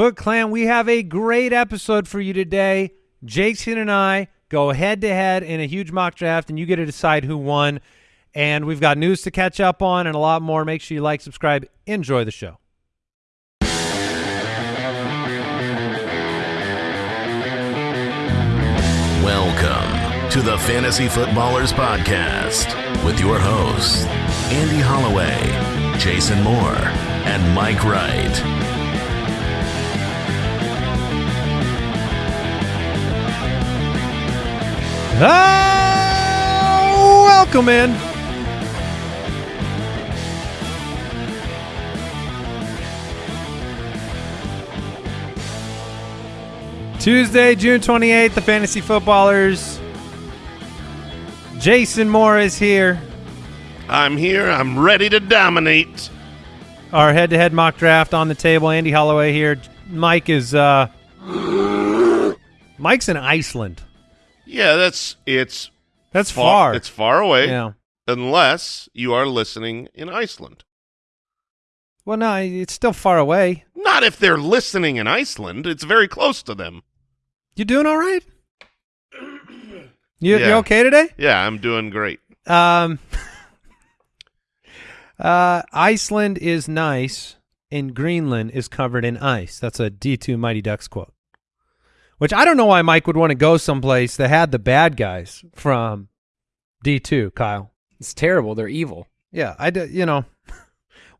Foot Clan, we have a great episode for you today. Jason and I go head to head in a huge mock draft, and you get to decide who won. And we've got news to catch up on and a lot more. Make sure you like, subscribe, enjoy the show. Welcome to the Fantasy Footballers Podcast with your hosts, Andy Holloway, Jason Moore, and Mike Wright. Welcome in. Tuesday, June 28th, the Fantasy Footballers. Jason Moore is here. I'm here. I'm ready to dominate. Our head-to-head mock draft on the table. Andy Holloway here. Mike is uh Mike's in Iceland. Yeah, that's it's That's far. It's far away. Yeah. Unless you are listening in Iceland. Well, no, it's still far away. Not if they're listening in Iceland. It's very close to them. You doing all right? You, you okay today? Yeah, I'm doing great. Um, uh, Iceland is nice, and Greenland is covered in ice. That's a D2 Mighty Ducks quote. Which I don't know why Mike would want to go someplace that had the bad guys from D2, Kyle. It's terrible. They're evil. Yeah, I d- you know,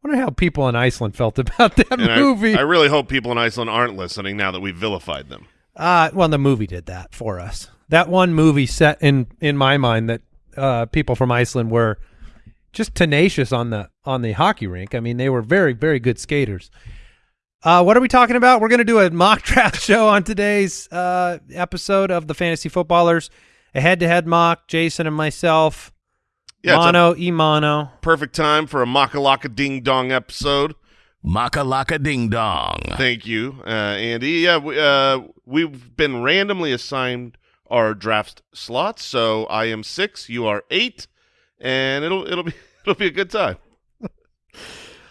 wonder how people in Iceland felt about that And I- movie. I, really hope people in Iceland aren't listening now that we've vilified them. Uh, well, the movie did that for us. That one movie set in in my mind that uh, people from Iceland were just tenacious on the on the hockey rink. I mean, they were very very good skaters. Uh, what are we talking about? We're going to do a mock draft show on today's uh, episode of the Fantasy Footballers, a head-to-head mock. Jason and myself, Yeah, it's a mono e mono. perfect time for a Makalaka Ding Dong episode. Makalaka Ding Dong. Thank you, uh, Andy. Yeah, we, uh, we've been randomly assigned our draft slots. So I am six, you are eight, and it'll it'll be it'll be a good time.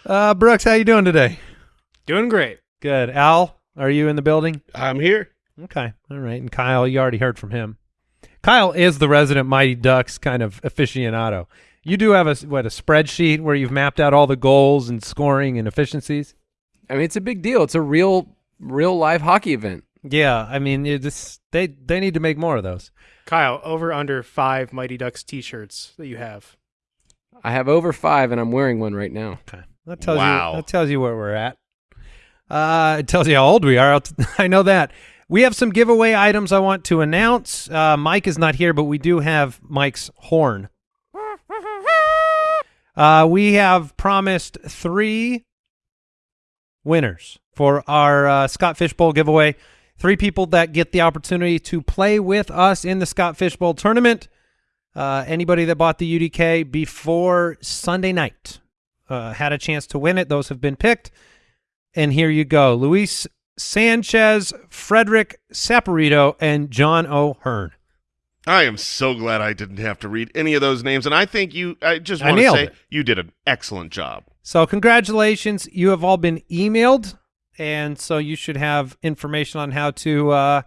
Uh, Brooks, how you doing today? Doing great. Good. Al, are you in the building? I'm here. Okay. All right. And Kyle, you already heard from him. Kyle is the resident Mighty Ducks kind of aficionado. You do have a what a spreadsheet where you've mapped out all the goals and scoring and efficiencies. I mean, it's a big deal. It's a real, real live hockey event. Yeah, I mean, it just, they they need to make more of those. Kyle, over under five Mighty Ducks T-shirts that you have. I have over five, and I'm wearing one right now. Okay, that tells Wow. you that tells you where we're at. Uh, it tells you how old we are. I know that. We have some giveaway items I want to announce. Uh, Mike is not here, but we do have Mike's horn. Uh, we have promised three winners for our uh, Scott Fishbowl giveaway. Three people that get the opportunity to play with us in the Scott Fishbowl tournament. Uh, anybody that bought the UDK before Sunday night uh, had a chance to win it. Those have been picked. And here you go. Luis Sanchez, Frederick Saporito, and John O'Hearn. I am so glad I didn't have to read any of those names, and I think you. I just want to say it. you did an excellent job. So congratulations. You have all been emailed, and so you should have information on how to uh,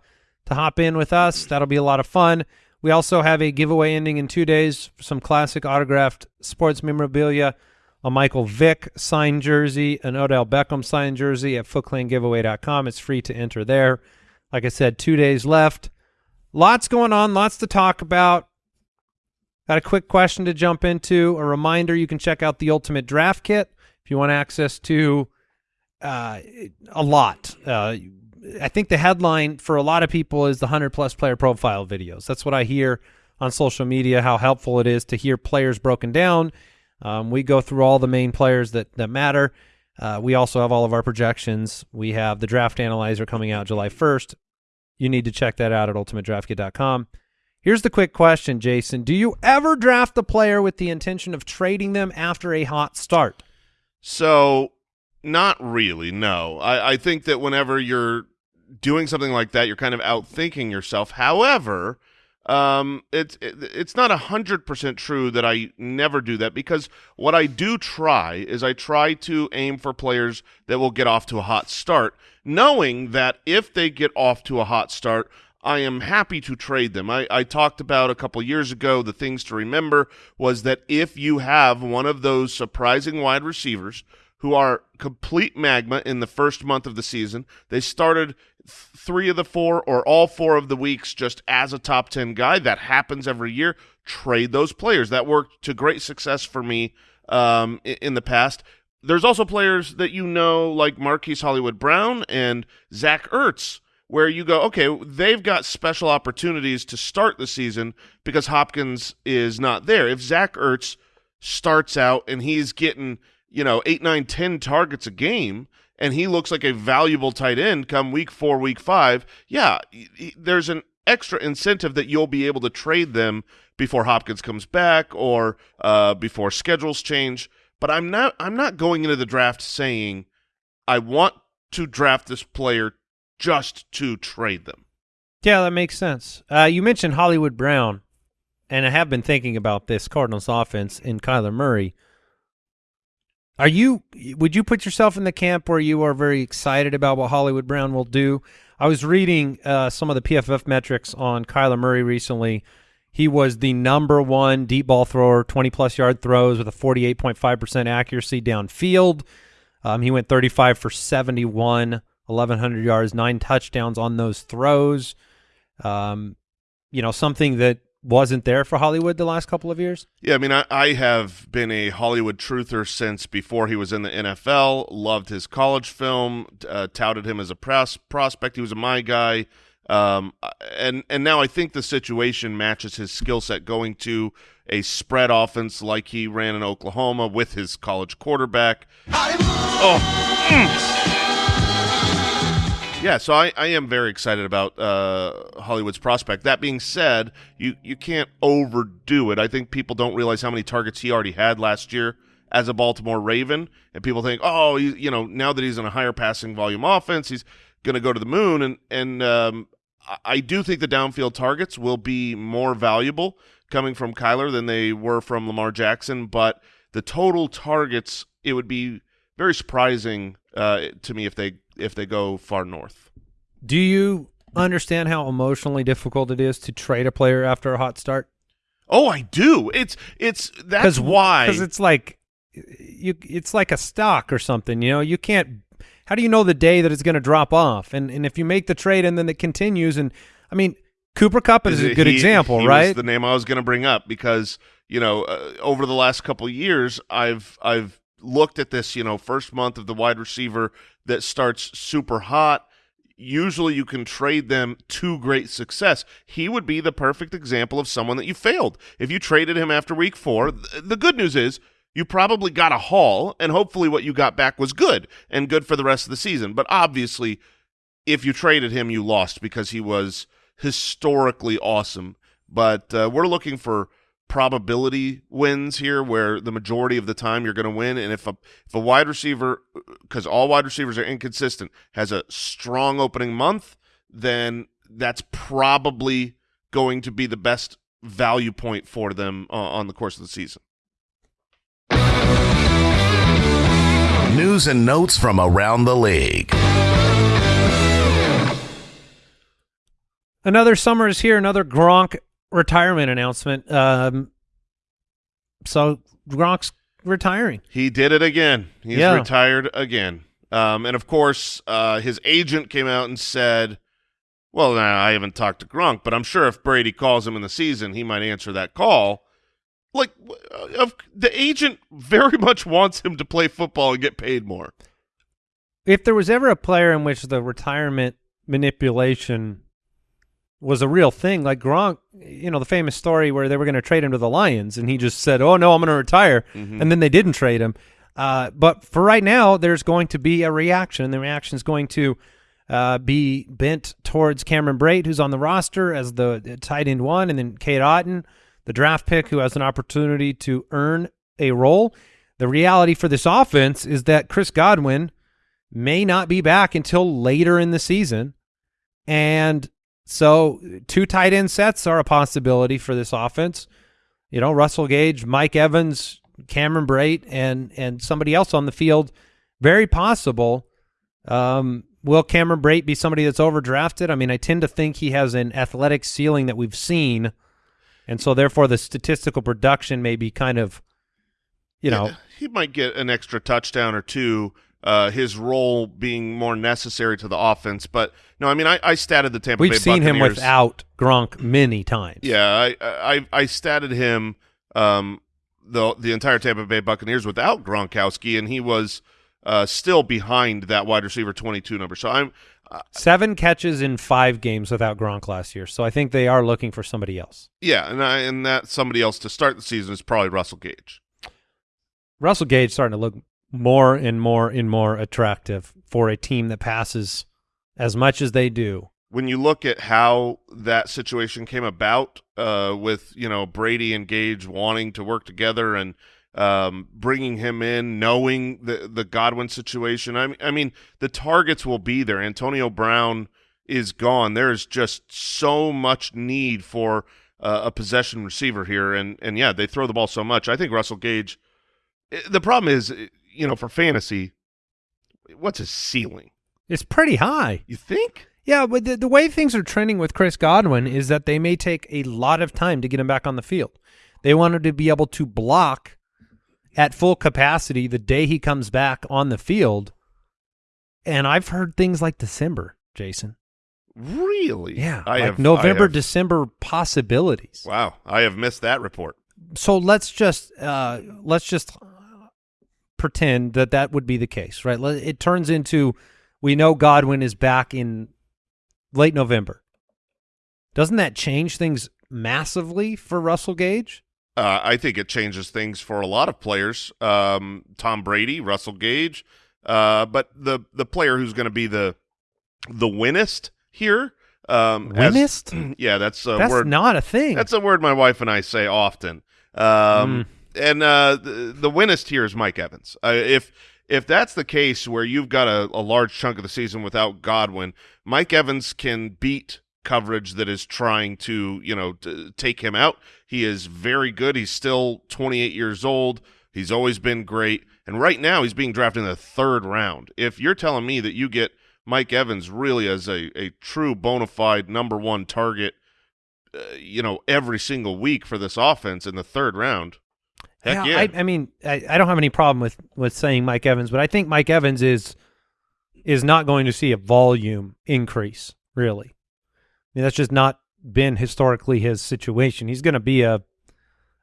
to hop in with us. That'll be a lot of fun. We also have a giveaway ending in two days. Some classic autographed sports memorabilia, a Michael Vick signed jersey, an Odell Beckham signed jersey at footclangiveaway.com. It's free to enter there. Like I said, two days left. Lots going on, lots to talk about. Got a quick question to jump into. A reminder you can check out the Ultimate Draft Kit if you want access to uh, a lot. Uh, I think the headline for a lot of people is the 100 plus player profile videos. That's what I hear on social media, how helpful it is to hear players broken down. Um, we go through all the main players that, that matter. Uh, we also have all of our projections. We have the draft analyzer coming out July 1st. You need to check that out at ultimatedraftkit.com. Here's the quick question, Jason. Do you ever draft a player with the intention of trading them after a hot start? So, not really. No, I, I think that whenever you're doing something like that, you're kind of outthinking yourself. However, Um, it's it, it's not a hundred percent true that I never do that because what I do try is I try to aim for players that will get off to a hot start, knowing that if they get off to a hot start, I am happy to trade them. I, I talked about a couple years ago the things to remember was that if you have one of those surprising wide receivers who are complete magma in the first month of the season, they started three of the four or all four of the weeks just as a top 10 guy. That happens every year. Trade those players. That worked to great success for me um, in, the past. There's also players that you know, like Marquise Hollywood Brown and Zach Ertz, where you go, okay, they've got special opportunities to start the season because Hopkins is not there. If Zach Ertz starts out and he's getting, you know, eight, nine, ten targets a game, and he looks like a valuable tight end come week four, week five, yeah, there's an extra incentive that you'll be able to trade them before Hopkins comes back or uh, before schedules change. But I'm not I'm not going into the draft saying I want to draft this player just to trade them. Yeah, that makes sense. Uh, you mentioned Hollywood Brown, and I have been thinking about this Cardinals offense in Kyler Murray. Are you? Would you put yourself in the camp where you are very excited about what Hollywood Brown will do? I was reading uh, some of the PFF metrics on Kyler Murray recently. He was the number one deep ball thrower, 20 plus yard throws with a 48.5% accuracy downfield. Um, he went 35 for 71 1,100 yards, nine touchdowns on those throws. Um, you know, something that wasn't there for Hollywood the last couple of years? Yeah, I mean, I, I, have been a Hollywood truther since before he was in the NFL. Loved his college film, uh, touted him as a pros- prospect. He was a my guy. Um, and and now I think the situation matches his skill set going to a spread offense like he ran in Oklahoma with his college quarterback. Oh, mm. Yeah, so I, I am very excited about uh, Hollywood's prospect. That being said, you, you can't overdo it. I think people don't realize how many targets he already had last year as a Baltimore Raven, and people think, oh, you, you know, now that he's in a higher passing volume offense, he's going to go to the moon. And and um, I do think the downfield targets will be more valuable coming from Kyler than they were from Lamar Jackson, but the total targets, it would be very surprising uh, to me if they if they go far north. Do you understand how emotionally difficult it is to trade a player after a hot start? Oh, I do. It's it's that's why because it's like you it's like a stock or something. You know, you can't. How do you know the day that it's going to drop off? And and if you make the trade and then it continues, and I mean, Cooper Kupp is, is a good he, example, he right? the name I was going to bring up because you know uh, over the last couple years, I've I've looked at this, you know, first month of the wide receiver that starts super hot. Usually you can trade them to great success. He would be the perfect example of someone that you failed. If you traded him after week four, th the good news is you probably got a haul, and hopefully what you got back was good and good for the rest of the season. But obviously, if you traded him, you lost because he was historically awesome. But uh, we're looking for – probability wins here where the majority of the time you're going to win. And if a if a wide receiver cuz all wide receivers are inconsistent has a strong opening month then that's probably going to be the best value point for them uh, on the course of the season. News and notes from around the league. Another summer is here. Another Gronk retirement announcement. Um, so Gronk's retiring. He did it again. He's yeah. retired again. Um, and of course, uh, his agent came out and said, "Well, I haven't talked to Gronk, but I'm sure if Brady calls him in the season, he might answer that call." Like, uh, the agent very much wants him to play football and get paid more. If there was ever a player in which the retirement manipulation was a real thing. Like Gronk, you know, the famous story where they were going to trade him to the Lions, and he just said, "Oh no, I'm going to retire," mm-hmm. and then they didn't trade him. Uh, but for right now, there's going to be a reaction, and the reaction is going to uh, be bent towards Cameron Brate, who's on the roster as the tight end one, and then Cade Otton, the draft pick, who has an opportunity to earn a role. The reality for this offense is that Chris Godwin may not be back until later in the season, and So two tight end sets are a possibility for this offense. You know, Russell Gage, Mike Evans, Cameron Brate, and and somebody else on the field. Very possible. Um, will Cameron Brate be somebody that's overdrafted? I mean, I tend to think he has an athletic ceiling that we've seen, and so therefore the statistical production may be kind of, you know, Yeah, he might get an extra touchdown or two. Uh, his role being more necessary to the offense, but no, I mean, I, I statted the Tampa we've Bay seen him without Gronk many times. Yeah, I I I statted him um the the entire Tampa Bay Buccaneers without Gronkowski, and he was uh still behind that wide receiver twenty two number. So I'm Seven catches in five games without Gronk last year, so I think they are looking for somebody else. yeah, and I and that somebody else to start the season is probably Russell Gage. Russell Gage starting to look more and more and more attractive for a team that passes as much as they do. When you look at how that situation came about, uh, with you know Brady and Gage wanting to work together and um, bringing him in, knowing the the Godwin situation. I mean, I mean, the targets will be there. Antonio Brown is gone. There is just so much need for uh, a possession receiver here, and and yeah, they throw the ball so much. I think Russell Gage. eh, The problem is, eh, you know, for fantasy, what's his ceiling? It's pretty high. You think? Yeah, but the, the way things are trending with Chris Godwin is that they may take a lot of time to get him back on the field. They want him to be able to block at full capacity the day he comes back on the field. And I've heard things like December, Jason. Really? Yeah, I like have November, I have- December possibilities. Wow, I have missed that report. so let's just uh, let's just pretend that that would be the case, right? It turns into we know Godwin is back in late November. Doesn't that change things massively for Russell Gage? Uh, I think it changes things for a lot of players. Um, Tom Brady, Russell Gage, uh, but the the player who's going to be the the winnest here. Um, as- Winnest? yeah, that's a That's word. not a thing. That's a word my wife and I say often. Um, And uh, the, the winnest here is Mike Evans. Uh, if if that's the case, where you've got a, a large chunk of the season without Godwin, Mike Evans can beat coverage that is trying to you know take him out. He is very good. He's still 28 years old. He's always been great, and right now he's being drafted in the third round. If you're telling me that you get Mike Evans really as a, a true bona fide number one target uh, you know, every single week for this offense in the third round. Heck yeah. I, I mean, I, I don't have any problem with with saying Mike Evans, but I think Mike Evans is is not going to see a volume increase. Really, I mean, that's just not been historically his situation. He's going to be a. I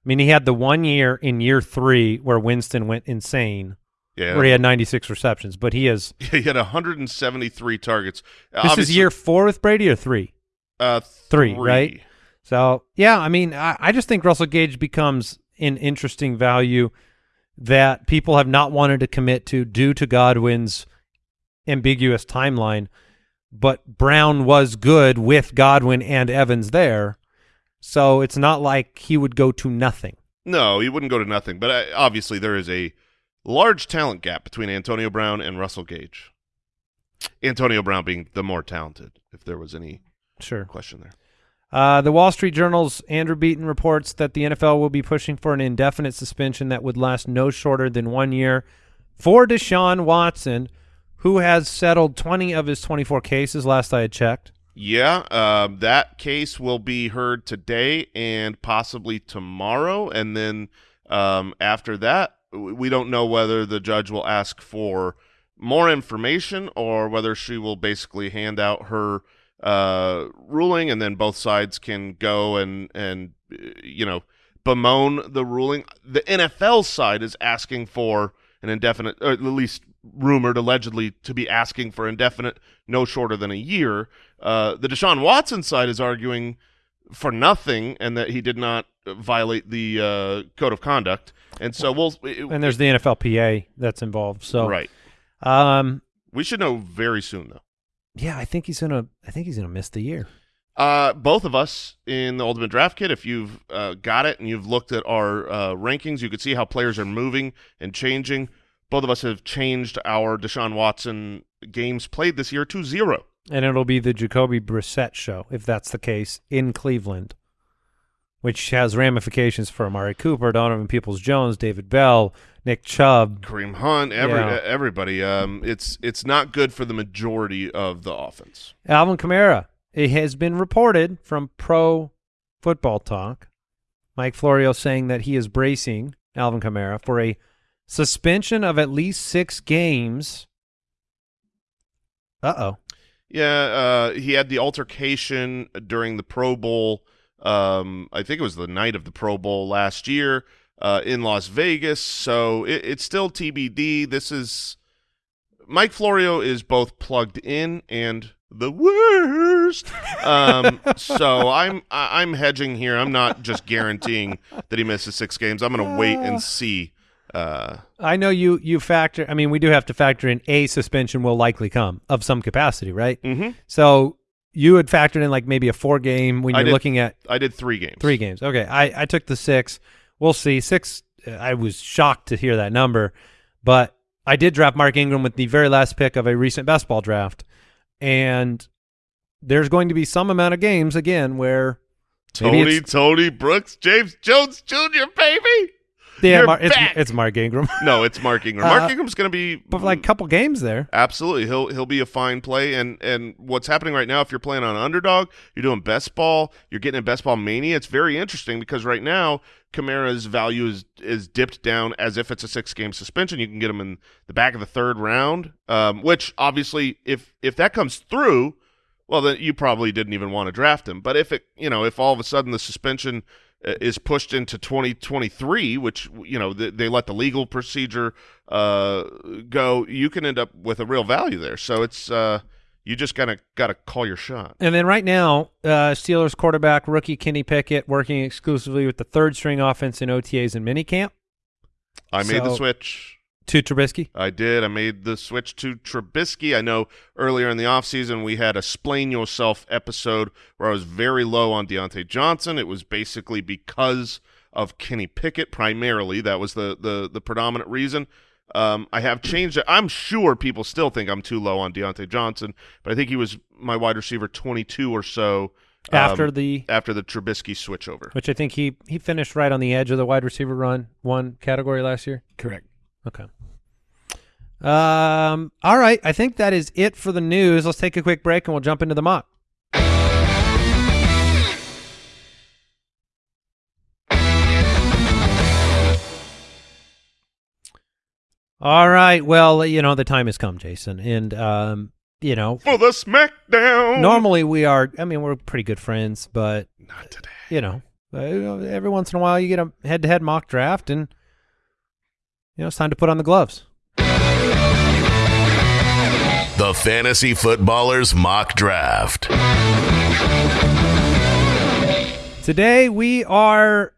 mean, he had the one year in year three where Winston went insane, yeah. where he had 96 receptions, but he is. he had 173 targets. This Obviously- is year four with Brady or three. uh, three, right? So yeah, I mean, I, I just think Russell Gage becomes an interesting value that people have not wanted to commit to due to Godwin's ambiguous timeline. But Brown was good with Godwin and Evans there, so it's not like he would go to nothing. No, he wouldn't go to nothing. But uh, obviously, there is a large talent gap between Antonio Brown and Russell Gage. Antonio Brown being the more talented, if there was any Sure. question there. Uh, the Wall Street Journal's Andrew Beaton reports that the NFL will be pushing for an indefinite suspension that would last no shorter than one year for Deshaun Watson, who has settled 20 of his 24 cases last I had checked. Yeah, um, that case will be heard today and possibly tomorrow, and then um, after that, we don't know whether the judge will ask for more information or whether she will basically hand out her uh, ruling, and then both sides can go and and uh, you know bemoan the ruling. The NFL side is asking for an indefinite, or at least rumored allegedly to be asking for indefinite, no shorter than a year. Uh, the Deshaun Watson side is arguing for nothing and that he did not violate the uh, code of conduct. And so we'll And there's the NFLPA that's involved. So right. Um, We should know very soon though. Yeah, I think he's gonna. I think he's gonna miss the year. Uh, both of us in the Ultimate Draft Kit, if you've uh, got it and you've looked at our uh, rankings, you could see how players are moving and changing. Both of us have changed our Deshaun Watson games played this year to zero. And it'll be the Jacoby Brissett show, if that's the case, in Cleveland, which has ramifications for Amari Cooper, Donovan Peoples-Jones, David Bell, Nick Chubb. Kareem Hunt, every Yeah. everybody. Um, it's it's not good for the majority of the offense. Alvin Kamara. It has been reported from Pro Football Talk, Mike Florio saying that he is bracing Alvin Kamara for a suspension of at least six games. Uh-oh. Yeah, uh, he had the altercation during the Pro Bowl. Um, I think it was the night of the Pro Bowl last year uh, in Las Vegas. So it, it's still TBD. This is Mike Florio is both plugged in and the worst. Um, so I'm I'm hedging here. I'm not just guaranteeing that he misses six games. I'm going to wait and see. Uh, I know you you factor. I mean, we do have to factor in a suspension will likely come of some capacity, right? mhm. So you had factored in like maybe a four game when you're did- looking at I did three games. three games. Okay, I I took the six. We'll see. Six. uh, I was shocked to hear that number, but I did draft Mark Ingram with the very last pick of a recent best ball draft, and there's going to be some amount of games again where Tony Tony Brooks, James Jones Jr. Baby. Yeah, Mar- it's, it's Mark Ingram, No, it's Mark Ingram. Mark Uh, Ingram's going to be but like a couple games there. absolutely he'll he'll be a fine play. And and what's happening right now? If you're playing on underdog, you're doing best ball. You're getting a best ball mania. It's very interesting because right now Kamara's value is is dipped down as if it's a six game suspension. You can get him in the back of the third round, um, which obviously if if that comes through. Well, then you probably didn't even want to draft him. But if it, you know, if all of a sudden the suspension is pushed into 2023, which you know they, they let the legal procedure uh, go, you can end up with a real value there. So it's uh, you just gotta gotta call your shot. And then right now, uh, Steelers quarterback rookie Kenny Pickett working exclusively with the third string offense in OTAs and minicamp I made the switch. To Trubisky. I did. I made the switch to Trubisky. I know earlier in the offseason we had a Splain Yourself episode where I was very low on Diontae Johnson. It was basically because of Kenny Pickett primarily. That was the the, the predominant reason. Um, I have changed it. I'm sure people still think I'm too low on Diontae Johnson, but I think he was my wide receiver 22 or so um, After the after the Trubisky switchover. which I think he he finished right on the edge of the wide receiver run one category last year. Correct. Okay. Um. All right. I think that is it for the news. Let's take a quick break and we'll jump into the mock. All right. Well, you know the time has come, Jason, and um, you know, For the SmackDown. normally we are. I mean, we're pretty good friends, but Not today. you know, uh, every once in a while you get a head-to-head mock draft, and you know it's time to put on the gloves. The Fantasy Footballers Mock Draft. Today we are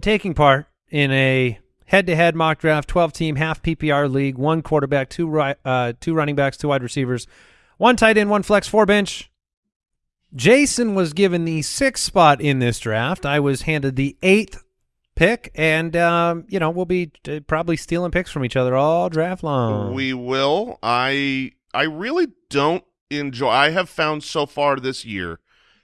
taking part in a head-to-head mock draft, 12-team half PPR league, one quarterback, two ri- uh, two running backs, two wide receivers, one tight end, one flex, four bench. Jason was given the sixth spot in this draft. I was handed the eighth pick, and um, you know we'll be uh, probably stealing picks from each other all draft long. We will. I I really don't enjoy. I have found so far this year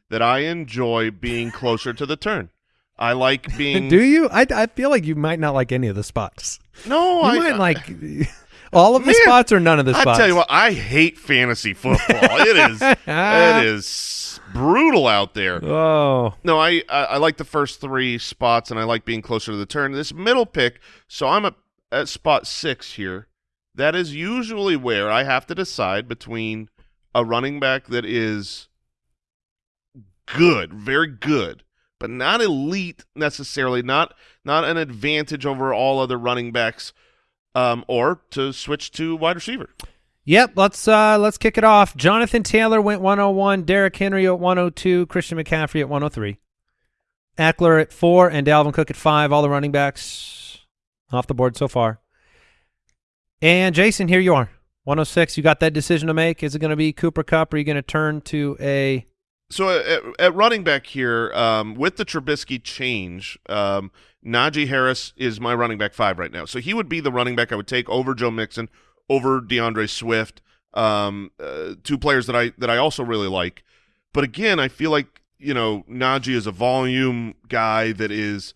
that I enjoy being closer to the turn. I like being. Do you? I, I feel like you might not like any of the spots. no, You I might like all of the Man, spots or none of the spots? I tell you what, I hate fantasy football. it is it is brutal out there. Oh, No, I, I I like the first three spots, and I like being closer to the turn. This middle pick, so I'm at, at spot six here. That is usually where I have to decide between a running back that is good, very good, but not elite necessarily, not not an advantage over all other running backs, um, or to switch to wide receiver. Yep. Let's uh let's kick it off. Jonathan Taylor went 101. Derrick Henry at 102. Christian McCaffrey at 103. Ekeler at four and Dalvin Cook at five. All the running backs off the board so far. And Jason, here you are. 106. You got that decision to make. Is it going to be Cooper Kupp? Or are you going to turn to a So at, at running back here, um, with the Trubisky change, um, Najee Harris is my running back five right now. So he would be the running back I would take over Joe Mixon, over D'Andre Swift. um, uh, two players that I that I also really like. But again, I feel like you know Najee is a volume guy that is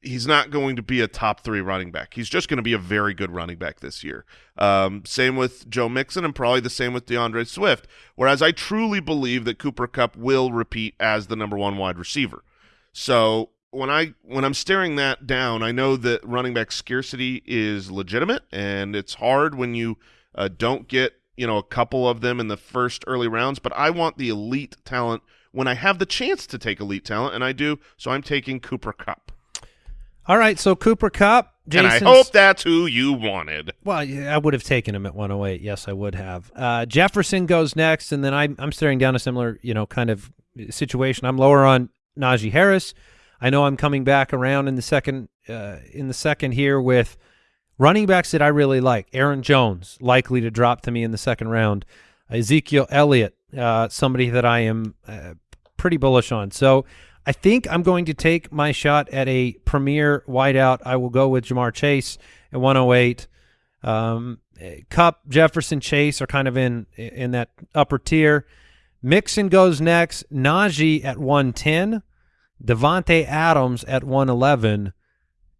he's not going to be a top three running back. He's just going to be a very good running back this year. Um, same with Joe Mixon and probably the same with D'Andre Swift. Whereas I truly believe that Cooper Kupp will repeat as the number one wide receiver. So when I when I'm staring that down, I know that running back scarcity is legitimate, and it's hard when you uh, don't get you know a couple of them in the first early rounds. But I want the elite talent when I have the chance to take elite talent, and I do. So I'm taking Cooper Kupp. All right, so Cooper Kupp. And I hope that's who you wanted. Well, yeah, I would have taken him at 108. Yes, I would have. Uh, Jefferson goes next, and then I'm I'm staring down a similar, you know, kind of situation. I'm lower on Najee Harris. I know I'm coming back around in the second uh, in the second here with running backs that I really like. Aaron Jones likely to drop to me in the second round. Ezekiel Elliott, uh, somebody that I am uh, pretty bullish on. So I think I'm going to take my shot at a premier wideout. I will go with Ja'Marr Chase at 108. Um, Kupp, Jefferson, Chase are kind of in in that upper tier. Mixon goes next. Najee at 110. Davante Adams at 111.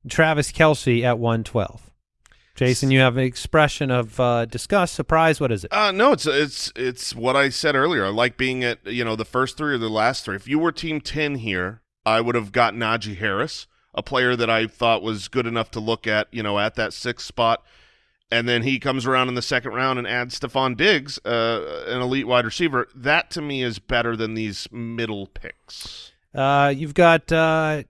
Travis Kelce at 112. Jason, you have an expression of uh, disgust, surprise. What is it? Uh, no, it's it's it's what I said earlier. I like being at you know the first three or the last three. If you were team ten here, I would have got Najee Harris, a player that I thought was good enough to look at, you know, at that sixth spot. And then he comes around in the second round and adds Stefon Diggs, uh, an elite wide receiver. That to me is better than these middle picks. Uh, you've got uh,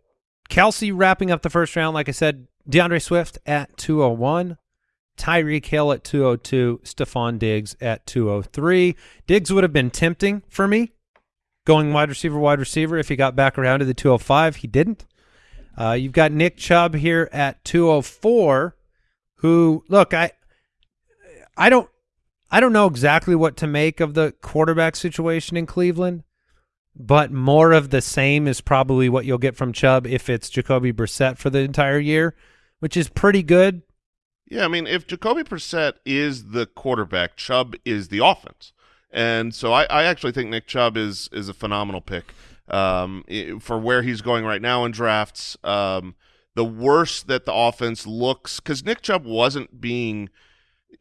Kelce wrapping up the first round. Like I said, D'Andre Swift at 201. Tyreek Hill at 202. Stefon Diggs at 203. Diggs would have been tempting for me going wide receiver, wide receiver if he got back around to the 205. He didn't. Uh, you've got Nick Chubb here at 204 who look, I I don't I don't know exactly what to make of the quarterback situation in Cleveland but more of the same is probably what you'll get from Chubb if it's Jacoby Brissett for the entire year, which is pretty good. Yeah, I mean, if Jacoby Brissett is the quarterback, Chubb is the offense, and so I, I actually think Nick Chubb is is a phenomenal pick um, for where he's going right now in drafts. Um, the worse that the offense looks, because Nick Chubb wasn't being,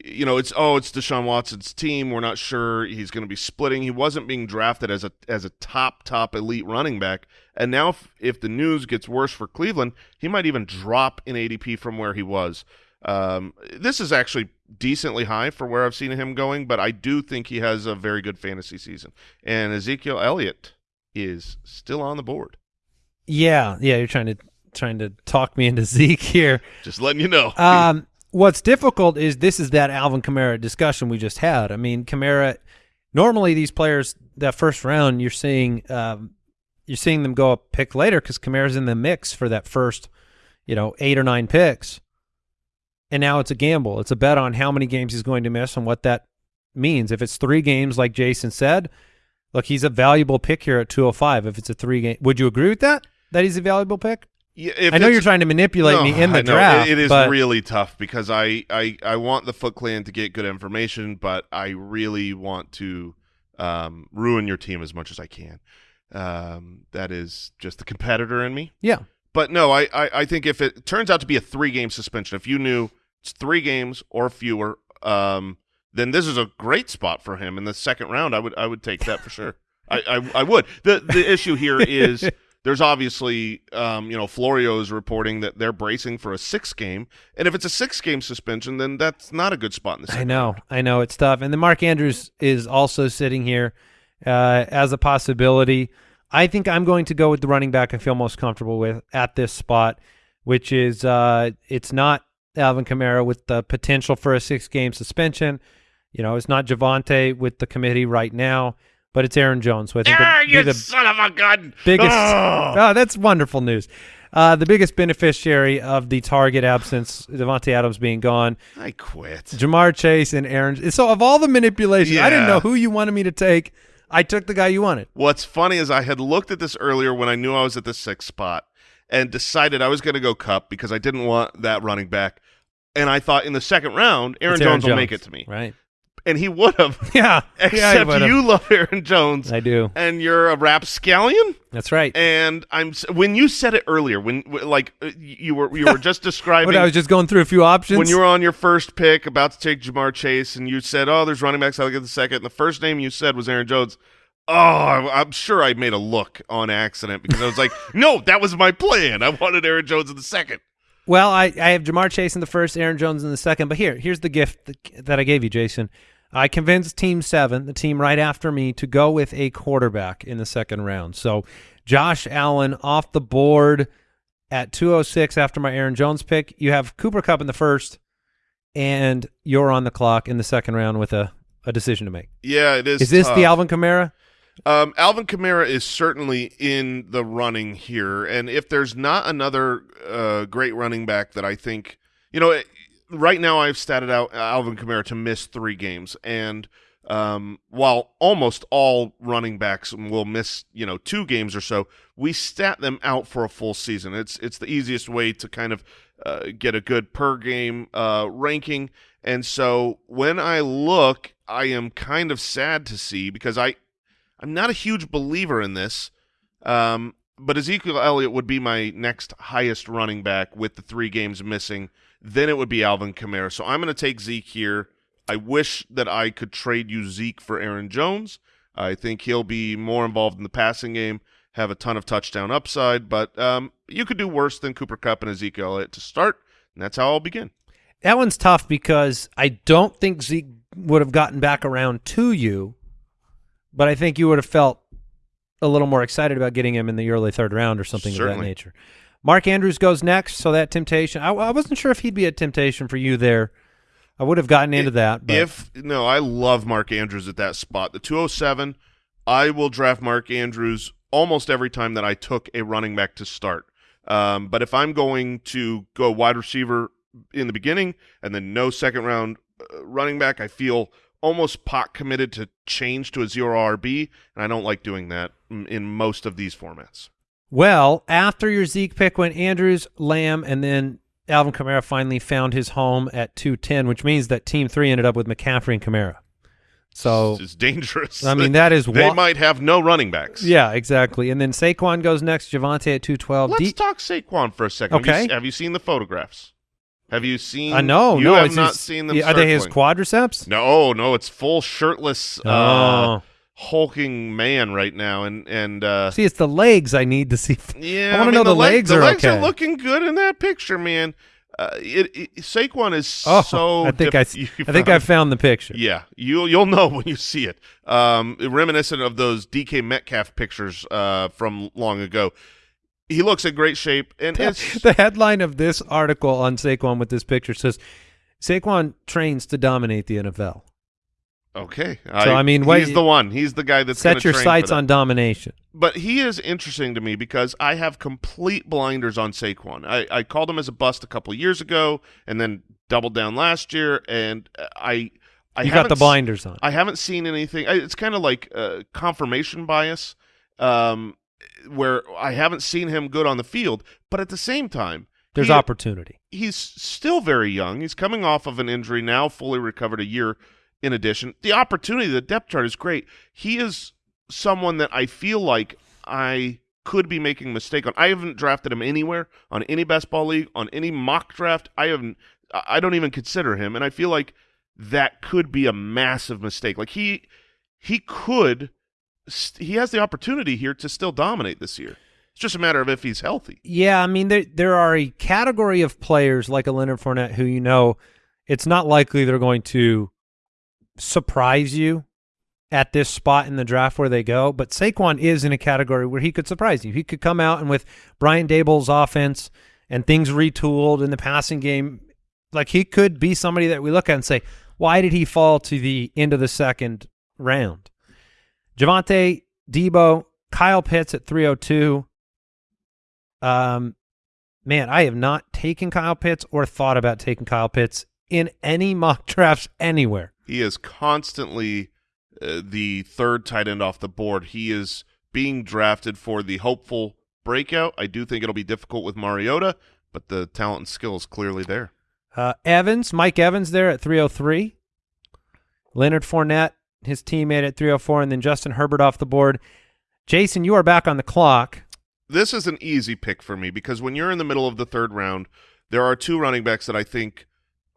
you know, it's oh, it's Deshaun Watson's team. We're not sure he's going to be splitting. He wasn't being drafted as a as a top top elite running back, and now if, if the news gets worse for Cleveland, he might even drop in ADP from where he was. Um, this is actually decently high for where I've seen him going, but I do think he has a very good fantasy season. And Ezekiel Elliott is still on the board. Yeah, yeah, you're trying to trying to talk me into Zeke here. Just letting you know. Um, what's difficult is this is that Alvin Kamara discussion we just had. I mean, Kamara. Normally, these players that first round, you're seeing um, you're seeing them go up pick later because Kamara's in the mix for that first, you know, eight or nine picks. And now it's a gamble. It's a bet on how many games he's going to miss and what that means. If it's three games, like Jason said, look, he's a valuable pick here at 205. If it's a three game, would you agree with that? That he's a valuable pick? If I know you're trying to manipulate No, me in the draft. It- it is but really tough because I, I, I want the Foot Clan to get good information, but I really want to um, ruin your team as much as I can. Um, that is just the competitor in me. yeah. But no, I, I, I think if it turns out to be a three game suspension, if you knew it's three games or fewer, um, then this is a great spot for him in the second round. I would I would take that for sure. I, I, I would. The the issue here is there's obviously um, you know Florio is reporting that they're bracing for a six game, and if it's a six game suspension, then that's not a good spot in the I know, I know it's tough. And then Mark Andrews is also sitting here uh, as a possibility. I think I'm going to go with the running back I feel most comfortable with at this spot, which is uh, it's not Alvin Kamara with the potential for a six game suspension. You know, it's not Javonte with the committee right now, but it's Aaron Jones. So I think would be you the son of a gun! biggest. Oh! Oh, that's wonderful news. Uh, the biggest beneficiary of the target absence, Davante Adams being gone, I quit. Ja'Marr Chase and Aaron. So of all the manipulation, I didn't know who you wanted me to take. I took the guy you wanted. What's funny is I had looked at this earlier when I knew I was at the sixth spot and decided I was going to go Kupp because I didn't want that running back. And I thought in the second round, Aaron It's Jones will make it to me. Right. And he would have. Yeah, yeah, Except would've. you love Aaron Jones, I do. and you're a rapscallion. That's right. And I'm when you said it earlier, when like uh, you were you were just describing But I was just going through a few options. when you were on your first pick about to take Ja'Marr Chase, and you said, "Oh, there's running backs. I'll get the second. And the first name you said was Aaron Jones. Oh, I'm sure I made a look on accident because I was like, "No, that was my plan. I wanted Aaron Jones in the second. Well, I, I have Ja'Marr Chase in the first, Aaron Jones in the second. But here, here's the gift that, that I gave you, Jason. I convinced Team Seven, the team right after me, to go with a quarterback in the second round. So Josh Allen off the board at 206 after my Aaron Jones pick. You have Cooper Kupp in the first, and you're on the clock in the second round with a, a decision to make. Yeah, it is. Is this tough. the Alvin Kamara? Um, Alvin Kamara is certainly in the running here, and if there's not another uh, great running back that I think, you know, right now I've statted out Alvin Kamara to miss three games, and um, while almost all running backs will miss, you know, two games or so, we stat them out for a full season. It's it's the easiest way to kind of uh, get a good per game uh, ranking, and so when I look, I am kind of sad to see because I I'm not a huge believer in this, um, but Ezekiel Elliott would be my next highest running back with the three games missing. Then it would be Alvin Kamara. So I'm going to take Zeke here. I wish that I could trade you Zeke for Aaron Jones. I think he'll be more involved in the passing game, have a ton of touchdown upside, but um, you could do worse than Cooper Kupp and Ezekiel Elliott to start, and that's how I'll begin. That one's tough because I don't think Zeke would have gotten back around to you, but I think you would have felt a little more excited about getting him in the early third round or something of that nature. Mark Andrews goes next, so that temptation. I, I wasn't sure if he'd be a temptation for you there. I would have gotten into that, but If no, I love Mark Andrews at that spot. The 207, I will draft Mark Andrews almost every time that I took a running back to start. Um, but if I'm going to go wide receiver in the beginning and then no second round uh, running back, I feel almost pot committed to change to a zero RB, and I don't like doing that in most of these formats. Well, after your Zeke pick went Andrews, Lamb, and then Alvin Kamara finally found his home at 210, which means that Team 3 ended up with McCaffrey and Kamara. So, it's dangerous. I mean, that is they might have no running backs. Yeah, exactly. And then Saquon goes next, Javonte at 212. Let's D- talk Saquon for a second. Have you Okay. Have you, seen the photographs? Have you seen? I know. You no, have not his- seen them. yeah, Are they his quadriceps? No, no, it's full shirtless, uh, Oh. Hulking man right now, and and uh, See, it's the legs I need to see. yeah, I want to mean, know the, leg- legs the are legs okay. are looking good in that picture, man. Uh, it, it Saquon is oh, so. I think I, you I think I found- the picture. Yeah, you'll you'll know when you see it. Um, reminiscent of those DK Metcalf pictures uh, from long ago. He looks in great shape, and it's the headline of this article on Saquon with this picture says Saquon trains to dominate the NFL. Okay. So, I mean, wait- he's the one. He's the guy that's Set your train sights on domination. But he is interesting to me because I have complete blinders on Saquon. I, I called him as a bust a couple years ago, and then doubled down last year. And I, I You got the blinders on. I haven't seen anything. I- It's kind of like uh, confirmation bias, um, where I haven't seen him good on the field. But at the same time, There's he- opportunity. he's still very young. He's coming off of an injury now, fully recovered a year in addition. The opportunity, the depth chart is great. He is someone that I feel like I could be making a mistake on. I haven't drafted him anywhere on any best ball league, on any mock draft. I haven't I don't even consider him and I feel like that could be a massive mistake. Like he he could he has the opportunity here to still dominate this year. It's just a matter of if he's healthy. Yeah, I mean there there are a category of players like a Leonard Fournette who you know it's not likely they're going to surprise you at this spot in the draft where they go, but Saquon is in a category where he could surprise you. He could come out and with Brian Daboll's offense and things retooled in the passing game, like he could be somebody that we look at and say, why did he fall to the end of the second round? Javonte, Deebo, Kyle Pitts at 302. Um, man, I have not taken Kyle Pitts or thought about taking Kyle Pitts in any mock drafts anywhere. He is constantly uh, the third tight end off the board. He is being drafted for the hopeful breakout. I do think it'll be difficult with Mariota, but the talent and skill is clearly there. Uh, Evans, Mike Evans there at 303. Leonard Fournette, his teammate at 304, and then Justin Herbert off the board. Jason, you are back on the clock. This is an easy pick for me because when you're in the middle of the third round, there are two running backs that I think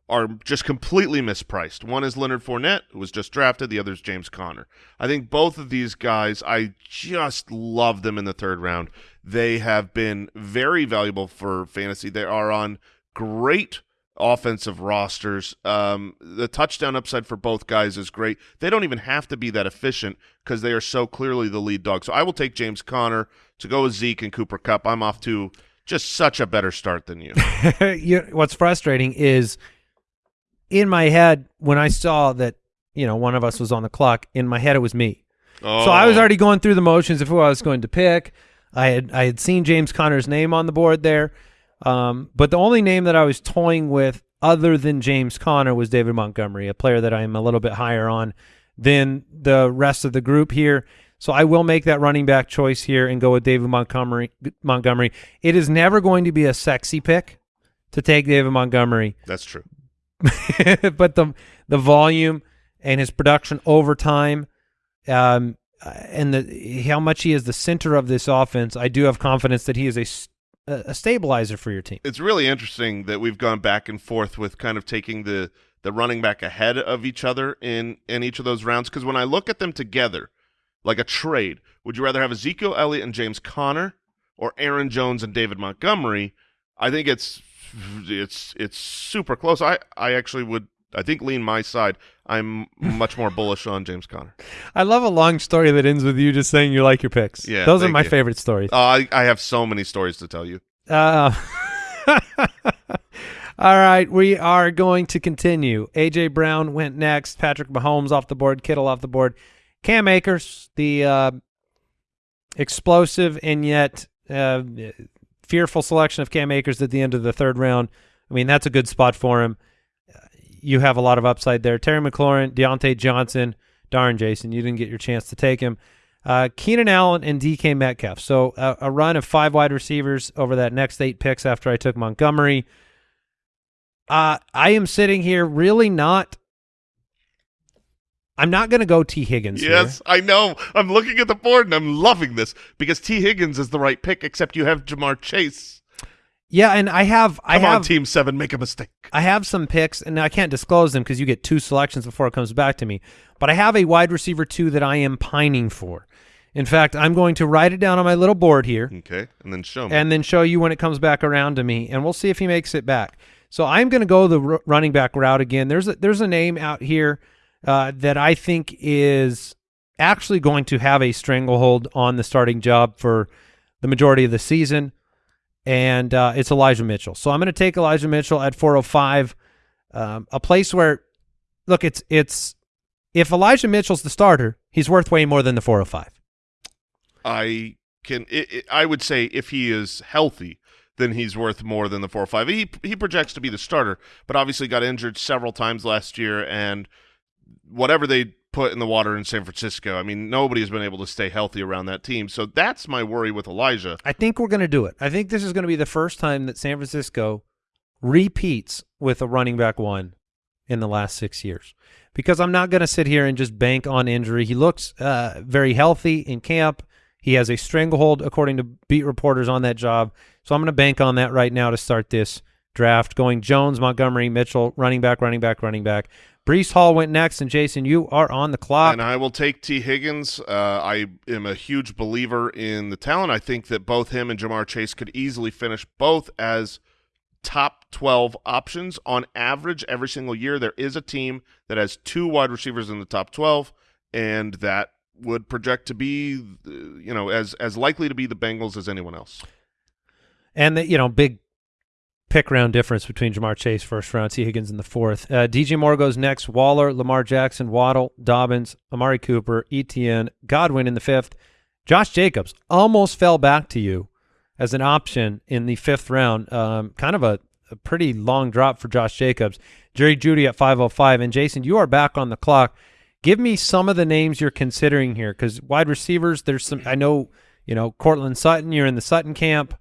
are just completely mispriced. One is Leonard Fournette, who was just drafted. The other is James Conner. I think both of these guys, I just love them in the third round. They have been very valuable for fantasy. They are on great offensive rosters. Um, the touchdown upside for both guys is great. They don't even have to be that efficient because they are so clearly the lead dog. So I will take James Conner to go with Zeke and Cooper Kupp. I'm off to just such a better start than you. you, what's frustrating is in my head when I saw that you know one of us was on the clock. In my head, it was me. Oh. So I was already going through the motions of who I was going to pick. I had I had seen James Conner's name on the board there, um, but the only name that I was toying with other than James Conner was David Montgomery, a player that I am a little bit higher on than the rest of the group here. So I will make that running back choice here and go with David Montgomery. Montgomery. It is never going to be a sexy pick to take David Montgomery, That's true. but the the volume and his production over time, um, and the how much he is the center of this offense, I do have confidence that he is a a stabilizer for your team. It's really interesting that we've gone back and forth with kind of taking the the running back ahead of each other in in each of those rounds. Because when I look at them together, like a trade, would you rather have Ezekiel Elliott and James Conner, or Aaron Jones and David Montgomery? I think it's it's it's super close. I I actually would I think lean my side. I'm much more bullish on James Conner. I love a long story that ends with you just saying you like your picks. Yeah, those are my you. favorite stories. Uh, I I have so many stories to tell you. Uh, all right, we are going to continue. AJ Brown went next. Patrick Mahomes off the board. Kittle off the board. Cam Akers, the uh, explosive and yet uh, fearful selection of Cam Akers at the end of the third round. I mean, that's a good spot for him. You have a lot of upside there. Terry McLaurin, Diontae Johnson. Darn, Jason, you didn't get your chance to take him. Uh, Keenan Allen and DK Metcalf. So uh, a run of five wide receivers over that next eight picks after I took Montgomery. Uh, I am sitting here really not. I'm not going to go T. Higgins. here. Yes, I know. I'm looking at the board and I'm loving this because T. Higgins is the right pick, except you have Ja'Marr Chase. Yeah, and I have I Come have on, Team Seven, make a mistake. I have some picks, and I can't disclose them because you get two selections before it comes back to me. But I have a wide receiver two that I am pining for. In fact, I'm going to write it down on my little board here. Okay, and then show me. and then show you when it comes back around to me, and we'll see if he makes it back. So I'm going to go the r- running back route again. There's a, there's a name out here uh, that I think is actually going to have a stranglehold on the starting job for the majority of the season, and uh, it's Elijah Mitchell. So I'm going to take Elijah Mitchell at 405, um, a place where, look, it's it's if Elijah Mitchell's the starter, he's worth way more than the 405. I can. It, it, I would say if he is healthy, then he's worth more than the four or five. He he projects to be the starter, but obviously got injured several times last year, and whatever they put in the water in San Francisco, I mean, nobody has been able to stay healthy around that team. So that's my worry with Elijah. I think we're going to do it. I think this is going to be the first time that San Francisco repeats with a running back one in the last six years. Because I'm not going to sit here and just bank on injury. He looks uh, very healthy in camp. He has a stranglehold, according to beat reporters, on that job. So I'm going to bank on that right now to start this draft. Going Jones, Montgomery, Mitchell, running back, running back, running back. Breece Hall went next, and Jason, you are on the clock. And I will take T. Higgins. Uh, I am a huge believer in the talent. I think that both him and Ja'Marr Chase could easily finish both as top 12 options on average every single year. There is a team that has two wide receivers in the top 12, and that would project to be, uh, you know, as as likely to be the Bengals as anyone else. And the you know big pick round difference between Ja'Marr Chase first round, T Higgins in the fourth. Uh, DJ Moore goes next. Waller, Lamar Jackson, Waddle, Dobbins, Amari Cooper, ETN, Godwin in the fifth. Josh Jacobs almost fell back to you as an option in the fifth round. Um, kind of a, a pretty long drop for Josh Jacobs. Jerry Jeudy at 505. And Jason, you are back on the clock. Give me some of the names you're considering here because wide receivers, there's some, I know, you know, Courtland Sutton, you're in the Sutton camp.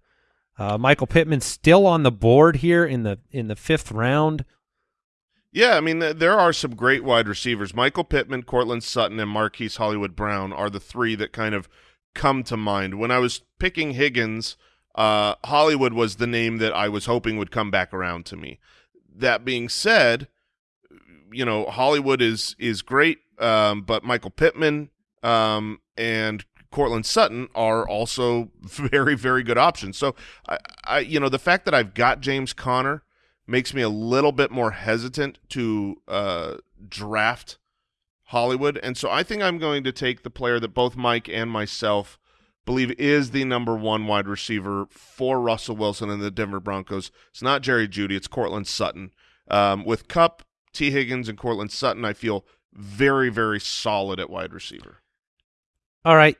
Uh, Michael Pittman still on the board here in the in the fifth round. Yeah, I mean, th- there are some great wide receivers. Michael Pittman, Courtland Sutton, and Marquise Hollywood Brown are the three that kind of come to mind. When I was picking Higgins, uh, Hollywood was the name that I was hoping would come back around to me. That being said, you know, Hollywood is is great, um, but Michael Pittman um, and Courtland Sutton are also very, very good options. So, I, I, you know, the fact that I've got James Conner makes me a little bit more hesitant to uh, draft Hollywood, and so I think I'm going to take the player that both Mike and myself believe is the number one wide receiver for Russell Wilson and the Denver Broncos. It's not Jerry Jeudy, it's Courtland Sutton. Um, with Kupp, T. Higgins, and Courtland Sutton, I feel very, very solid at wide receiver. All right.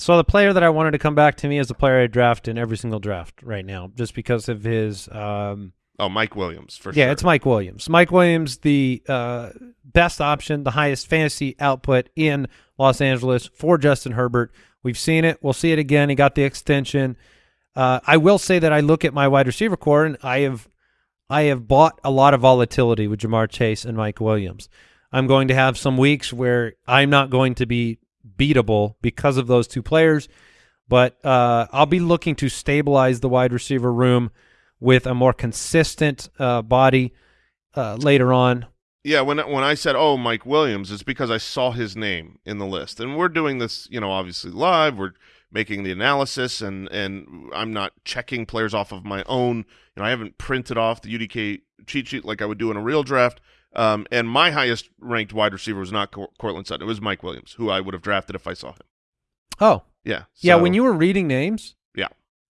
So the player that I wanted to come back to me is the player I draft in every single draft right now, just because of his. Um, Oh, Mike Williams for sure. yeah, sure. it's Mike Williams. Mike Williams, the uh, best option, the highest fantasy output in Los Angeles for Justin Herbert. We've seen it. We'll see it again. He got the extension. Uh, I will say that I look at my wide receiver corps and I have I have bought a lot of volatility with Ja'Marr Chase and Mike Williams. I'm going to have some weeks where I'm not going to be beatable because of those two players, but uh, I'll be looking to stabilize the wide receiver room with a more consistent uh, body uh, later on. Yeah, when when I said, "Oh, Mike Williams," it's because I saw his name in the list, and we're doing this, you know, obviously live. We're making the analysis, and and I'm not checking players off of my own. You know, I haven't printed off the UDK cheat sheet like I would do in a real draft. Um, and my highest ranked wide receiver was not Cor- Courtland Sutton; it was Mike Williams, who I would have drafted if I saw him. Oh, Yeah, yeah. When you were reading names, Yeah.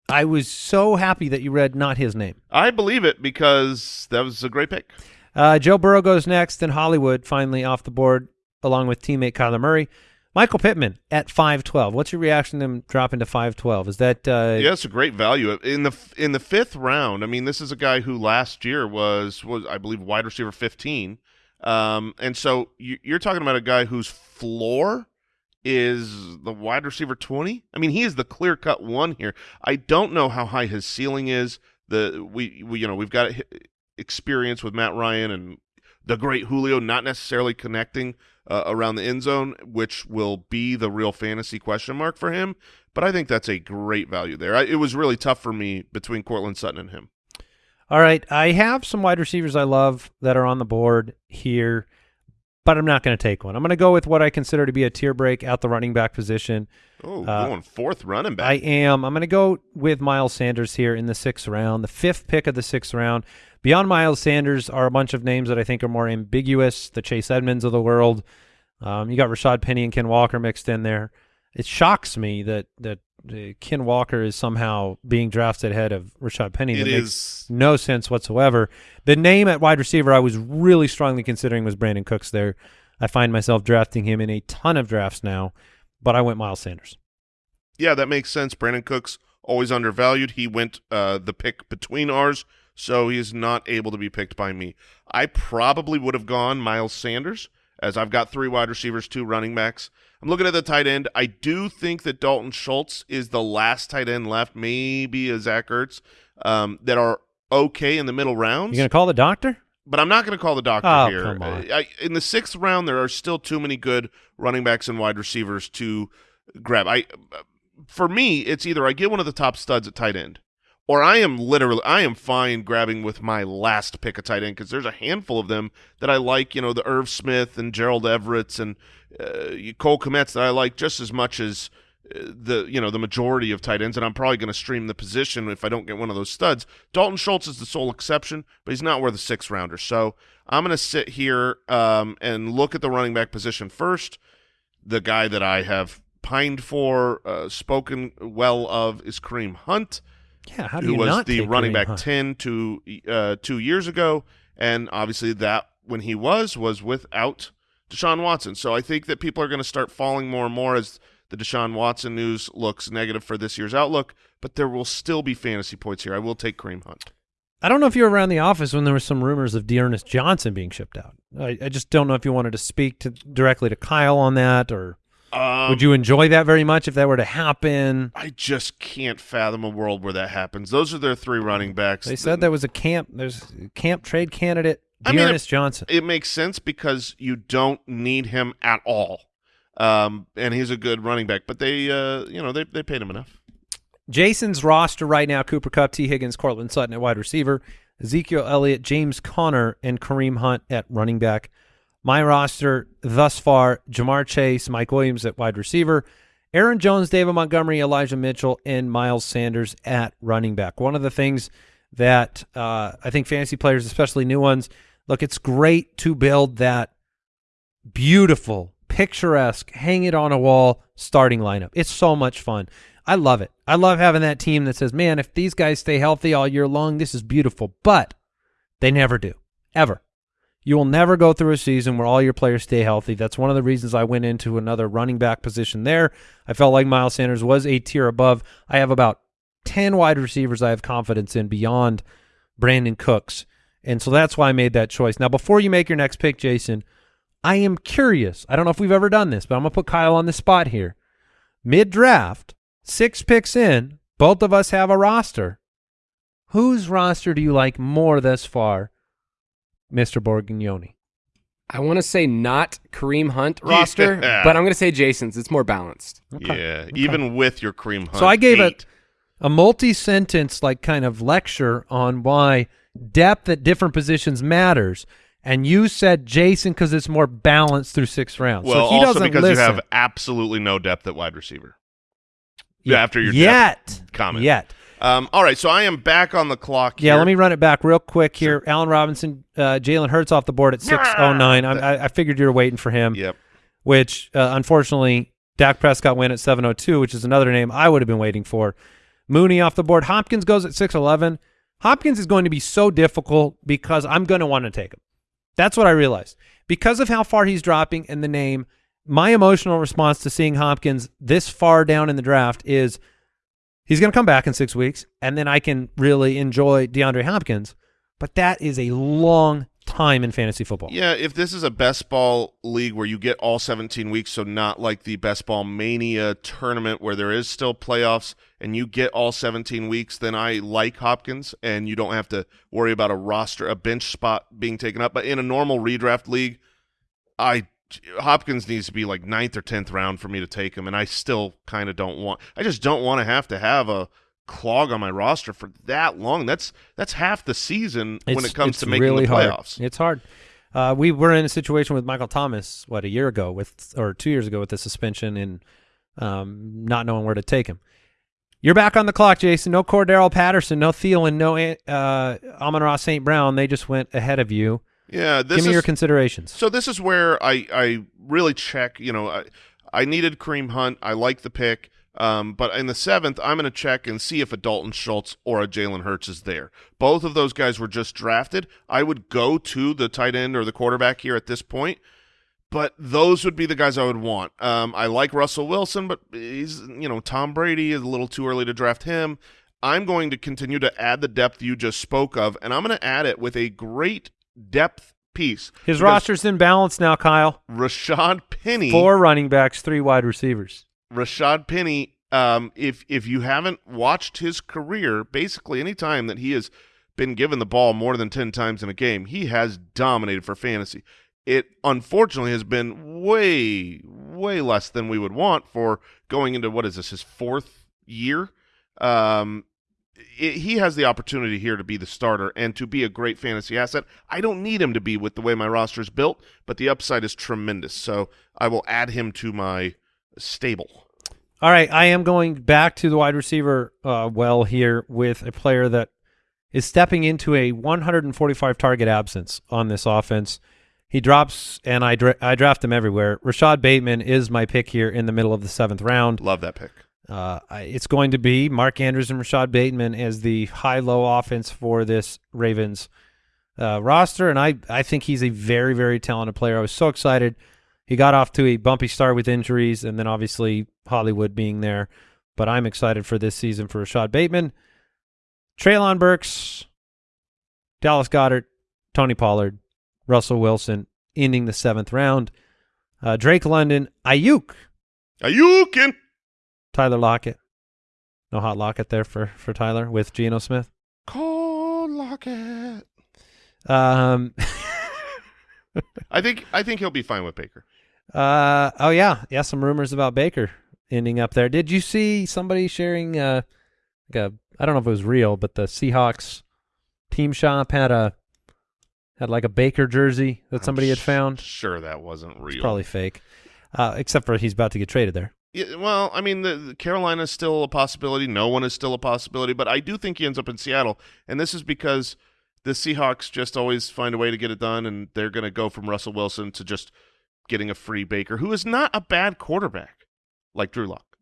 I was so happy that you read not his name. I believe it because that was a great pick. Uh, Joe Burrow goes next, and Hollywood finally off the board, along with teammate Kyler Murray. Michael Pittman at five twelve. What's your reaction to him dropping to five twelve? Is that uh, Yeah, it's a great value in the in the fifth round. I mean, this is a guy who last year was was I believe wide receiver fifteen, um, and so you, you're talking about a guy whose floor is the wide receiver twenty. I mean, he is the clear cut one here. I don't know how high his ceiling is. The we, we you know we've got experience with Matt Ryan and the great Julio, not necessarily connecting uh, around the end zone, which will be the real fantasy question mark for him. But I think that's a great value there. I, it was really tough for me between Courtland Sutton and him. All right, I have some wide receivers I love that are on the board here, but I'm not going to take one. I'm going to go with what I consider to be a tier break at the running back position. Oh, Uh, going fourth running back. I am. I'm going to go with Miles Sanders here in the sixth round, the fifth pick of the sixth round. Beyond Miles Sanders are a bunch of names that I think are more ambiguous. The Chase Edmonds of the world. Um, you got Rashad Penny and Ken Walker mixed in there. It shocks me that that uh, Ken Walker is somehow being drafted ahead of Rashad Penny. it that makes is. no sense whatsoever. The name at wide receiver I was really strongly considering was Brandin Cooks there. I find myself drafting him in a ton of drafts now, but I went Miles Sanders. Yeah, that makes sense. Brandin Cooks always undervalued. He went uh, the pick between ours, so he is not able to be picked by me. I probably would have gone Miles Sanders, as I've got three wide receivers, two running backs. I'm looking at the tight end. I do think that Dalton Schultz is the last tight end left, maybe a Zach Ertz, um, that are okay in the middle rounds. You going to call the doctor? but I'm not going to call the doctor Oh, here. I, in the sixth round, there are still too many good running backs and wide receivers to grab. I, for me, it's either I get one of the top studs at tight end, or I am literally I am fine grabbing with my last pick of tight end because there's a handful of them that I like. You know, the Irv Smith and Gerald Everett's and uh, Cole Kmet's that I like just as much as uh, the you know the majority of tight ends, and I'm probably going to stream the position if I don't get one of those studs. Dalton Schultz is the sole exception, but he's not worth a six rounder. So I'm going to sit here um, and look at the running back position first. The guy that I have pined for, uh, spoken well of, is Kareem Hunt, Yeah, how do who you was not the take running Kareem back Hunt? ten to uh, two years ago, and obviously that when he was was without Deshaun Watson. So I think that people are going to start falling more and more as the Deshaun Watson news looks negative for this year's outlook. But there will still be fantasy points here. I will take Kareem Hunt. I don't know if you were around the office when there were some rumors of D'Ernest Johnson being shipped out. I, I just don't know if you wanted to speak to directly to Kyle on that, or Um, would you enjoy that very much if that were to happen? I just can't fathom a world where that happens. Those are their three running backs. They said there was a camp. There's a camp trade candidate I mean, D'Ernest Johnson. It makes sense because you don't need him at all, um, and he's a good running back. But they, uh, you know, they they paid him enough. Jason's roster right now: Cooper Kupp, T. Higgins, Courtland Sutton at wide receiver, Ezekiel Elliott, James Conner, and Kareem Hunt at running back. My roster thus far: Ja'Marr Chase, Mike Williams at wide receiver, Aaron Jones, David Montgomery, Elijah Mitchell, and Miles Sanders at running back. One of the things that uh, I think fantasy players, especially new ones, look, it's great to build that beautiful, picturesque, hang it on a wall starting lineup. It's so much fun. I love it. I love having that team that says, man, if these guys stay healthy all year long, this is beautiful. But they never do, ever. You will never go through a season where all your players stay healthy. That's one of the reasons I went into another running back position there. I felt like Miles Sanders was a tier above. I have about 10 wide receivers I have confidence in beyond Brandin Cooks. And so that's why I made that choice. Now, before you make your next pick, Jason, I am curious. I don't know if we've ever done this, but I'm going to put Kyle on the spot here. Mid draft, six picks in, both of us have a roster. Whose roster do you like more thus far, Mr. Borgognoni? I want to say not Kareem Hunt roster, Yeah. but I'm going to say Jason's. It's more balanced. Yeah, even with your Kareem hunt. So I gave eight. it a multi-sentence like kind of lecture on why depth at different positions matters. And you said Jason because it's more balanced through six rounds. Well, so he also doesn't because listen. you have absolutely no depth at wide receiver. Yeah, after your yet depth comment. yet. Um, all right, so I am back on the clock. Yeah, here. let me run it back real quick here. Allen Robinson, uh, Jalen Hurts off the board at six oh nine. I, I figured you were waiting for him. Yep. which uh, unfortunately Dak Prescott went at 702, which is another name I would have been waiting for. Mooney off the board. Hopkins goes at 611. Hopkins is going to be so difficult because I'm going to want to take him. That's what I realized. Because of how far he's dropping and the name, my emotional response to seeing Hopkins this far down in the draft is he's going to come back in six weeks, and then I can really enjoy DeAndre Hopkins. But that is a long time in fantasy football. Yeah, if this is a best ball league where you get all 17 weeks, so not like the best ball mania tournament where there is still playoffs and you get all 17 weeks, then I like Hopkins and you don't have to worry about a roster, a bench spot being taken up. But in a normal redraft league, I Hopkins needs to be like ninth or tenth round for me to take him, and I still kind of don't want. I just don't want to have to have a clog on my roster for that long. That's that's half the season when it comes to making really the hard. playoffs. It's hard. Uh, we were in a situation with Michael Thomas what a year ago with or two years ago with the suspension and um, not knowing where to take him. You're back on the clock, Jason. No Cordarrelle Patterson, no Thielen, no uh, Amon-Ra St. Brown. They just went ahead of you. Yeah, this Give me is your considerations. so. This is where I I really check. You know, I, I needed Kareem Hunt. I like the pick. Um, but in the seventh, I'm going to check and see if a Dalton Schultz or a Jalen Hurts is there. Both of those guys were just drafted. I would go to the tight end or the quarterback here at this point, but those would be the guys I would want. Um, I like Russell Wilson, but he's you know Tom Brady is a little too early to draft him. I'm going to continue to add the depth you just spoke of, and I'm going to add it with a great depth piece. His roster's in balance now, Kyle. Rashad Penny. Four running backs, three wide receivers. Rashad Penny, um, if if you haven't watched his career, basically any time that he has been given the ball more than ten times in a game, he has dominated for fantasy. It unfortunately has been way way less than we would want for going into what is this his fourth year. Um, it, he has the opportunity here to be the starter and to be a great fantasy asset. I don't need him to be with the way my roster is built, but the upside is tremendous. So I will add him to my stable. All right, I am going back to the wide receiver uh, well here with a player that is stepping into a 145 target absence on this offense. He drops, and I dra- I draft him everywhere. Rashod Bateman is my pick here in the middle of the seventh round. Love that pick. Uh, it's going to be Mark Andrews and Rashod Bateman as the high-low offense for this Ravens uh, roster, and I I think he's a very very talented player. I was so excited. He got off to a bumpy start with injuries, and then obviously Hollywood being there. But I'm excited for this season for Rashod Bateman, Treylon Burks, Dallas Goedert, Tony Pollard, Russell Wilson, ending the seventh round. Uh, Drake London, Ayuk, Ayukin. Tyler Lockett. No hot Lockett there for for Tyler with Geno Smith. Cold Lockett. Um, I think I think he'll be fine with Baker. Uh oh yeah, yeah. Some rumors about Baker ending up there. Did you see somebody sharing? Uh, like a I don't know if it was real, but the Seahawks team shop had a had like a Baker jersey that somebody I'm had found. Sure, that wasn't real. It's probably fake, uh, except for he's about to get traded there. Yeah, well, I mean, the, the Carolina's still a possibility. No one is still a possibility, but I do think he ends up in Seattle, and this is because the Seahawks just always find a way to get it done, and they're going to go from Russell Wilson to just getting a free Baker, who is not a bad quarterback like Drew Lock.